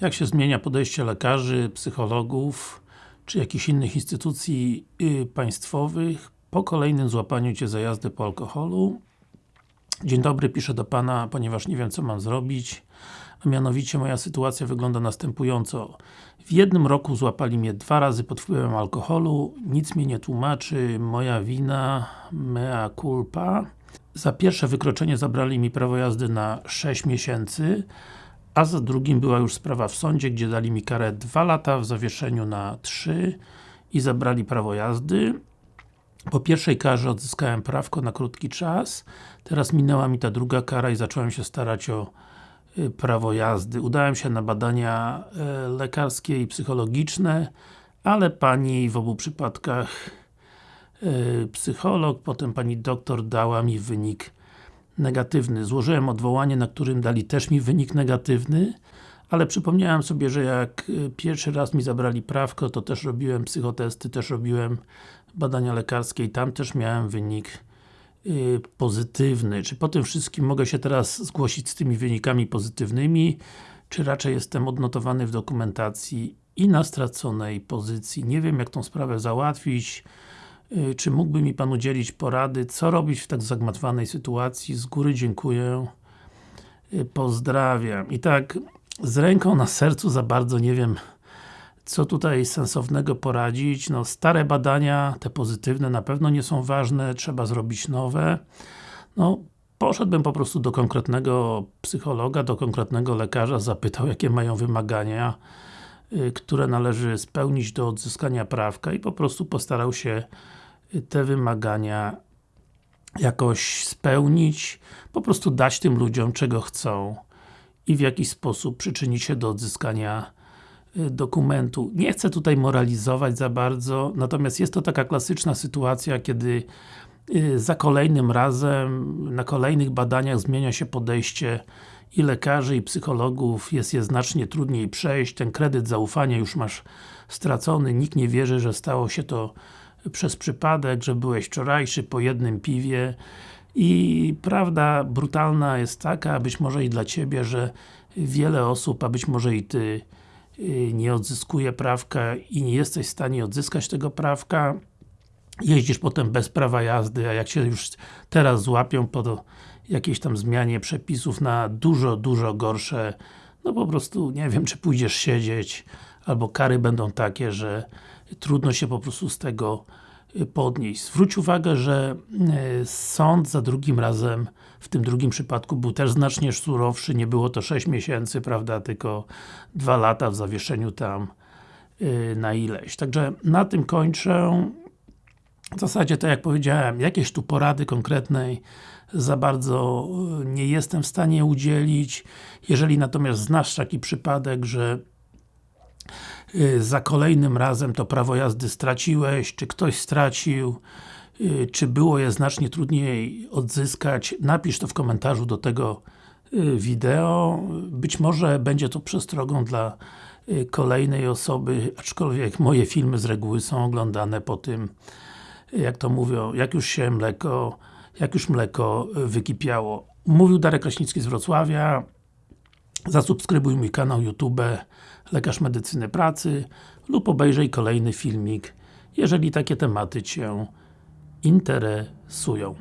jak się zmienia podejście lekarzy, psychologów, czy jakichś innych instytucji y, państwowych po kolejnym złapaniu Cię za jazdę po alkoholu. Dzień dobry, piszę do Pana, ponieważ nie wiem co mam zrobić. A mianowicie moja sytuacja wygląda następująco. W jednym roku złapali mnie dwa razy pod wpływem alkoholu, nic mnie nie tłumaczy, moja wina, mea culpa. Za pierwsze wykroczenie zabrali mi prawo jazdy na 6 miesięcy, a za drugim była już sprawa w sądzie, gdzie dali mi karę 2 lata w zawieszeniu na 3 i zabrali prawo jazdy. Po pierwszej karze odzyskałem prawko na krótki czas, teraz minęła mi ta druga kara i zacząłem się starać o y, prawo jazdy. Udałem się na badania e, lekarskie i psychologiczne, ale pani w obu przypadkach e, psycholog, potem pani doktor dała mi wynik negatywny. Złożyłem odwołanie, na którym dali też mi wynik negatywny, ale przypomniałem sobie, że jak y, pierwszy raz mi zabrali prawko, to też robiłem psychotesty, też robiłem badania lekarskie i tam też miałem wynik yy, pozytywny. Czy po tym wszystkim mogę się teraz zgłosić z tymi wynikami pozytywnymi, czy raczej jestem odnotowany w dokumentacji i na straconej pozycji. Nie wiem jak tą sprawę załatwić, czy mógłby mi Pan udzielić porady, co robić w tak zagmatwanej sytuacji. Z góry dziękuję. Yy, pozdrawiam. I tak, z ręką na sercu za bardzo nie wiem co tutaj sensownego poradzić. No, stare badania, te pozytywne na pewno nie są ważne, trzeba zrobić nowe. No, poszedłbym po prostu do konkretnego psychologa, do konkretnego lekarza, zapytał jakie mają wymagania, y, które należy spełnić do odzyskania prawka i po prostu postarał się y, te wymagania jakoś spełnić, po prostu dać tym ludziom czego chcą i w jakiś sposób przyczynić się do odzyskania y, dokumentu. Nie chcę tutaj moralizować za bardzo, natomiast jest to taka klasyczna sytuacja, kiedy y, za kolejnym razem, na kolejnych badaniach zmienia się podejście i lekarzy, i psychologów, jest je znacznie trudniej przejść, ten kredyt zaufania już masz stracony, nikt nie wierzy, że stało się to przez przypadek, że byłeś wczorajszy po jednym piwie. I prawda brutalna jest taka, być może i dla Ciebie, że wiele osób, a być może i Ty y, nie odzyskuje prawka i nie jesteś w stanie odzyskać tego prawka jeździsz potem bez prawa jazdy, a jak się już teraz złapią po jakiejś tam zmianie przepisów na dużo, dużo gorsze no po prostu, nie wiem, czy pójdziesz siedzieć albo kary będą takie, że trudno się po prostu z tego y, podnieść. Zwróć uwagę, że y, sąd za drugim razem, w tym drugim przypadku był też znacznie surowszy, nie było to 6 miesięcy, prawda, tylko 2 lata w zawieszeniu tam y, na ileś. Także na tym kończę. W zasadzie, tak jak powiedziałem, jakieś tu porady konkretnej za bardzo nie jestem w stanie udzielić. Jeżeli natomiast znasz taki przypadek, że Y, za kolejnym razem to prawo jazdy straciłeś, czy ktoś stracił, y, czy było je znacznie trudniej odzyskać, napisz to w komentarzu do tego wideo. Być może będzie to przestrogą dla kolejnej osoby, aczkolwiek moje filmy z reguły są oglądane po tym, jak to mówią, jak już się mleko, jak już mleko wykipiało. Mówił Darek Kraśnicki z Wrocławia. Zasubskrybuj mój kanał YouTube Lekarz Medycyny Pracy lub obejrzyj kolejny filmik, jeżeli takie tematy Cię interesują.